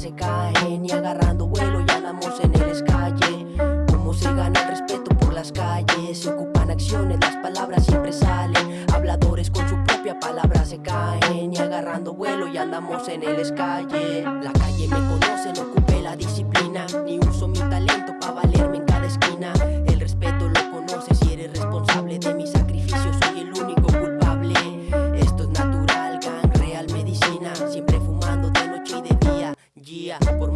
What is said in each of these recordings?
se caen y agarrando vuelo y andamos en el escalle. Cómo se gana el respeto por las calles, se ocupan acciones, las palabras siempre salen. Habladores con su propia palabra se caen y agarrando vuelo y andamos en el escalle. La calle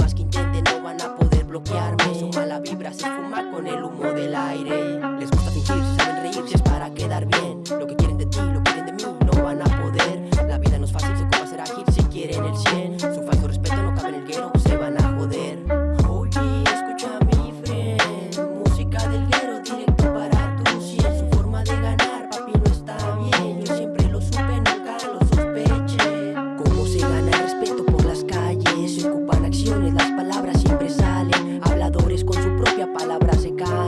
más que intenten, no van a poder bloquearme. Su mala vibra se fuma con el humo del aire. Su propia palabra se caen. Y agarrando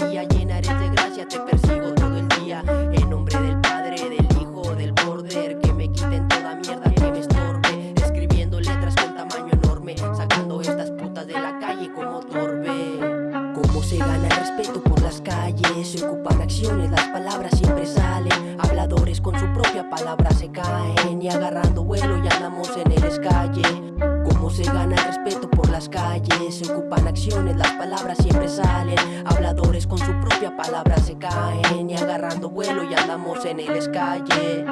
María. Llena eres de gracia, te persigo todo el día. En nombre del Padre, del Hijo, del Border. Que me quiten toda mierda que me estorbe. Escribiendo letras con tamaño enorme. Sacando estas putas de la calle como torbe. Cómo se gana el respeto por las calles. Se ocupan acciones, las palabras siempre salen. Habladores con su propia palabra se caen. Y agarrando vuelo ya andamos en el escalle. Se gana el respeto por las calles. Se ocupan acciones, las palabras siempre salen. Habladores con su propia palabra se caen. Y agarrando vuelo ya andamos en el escalle.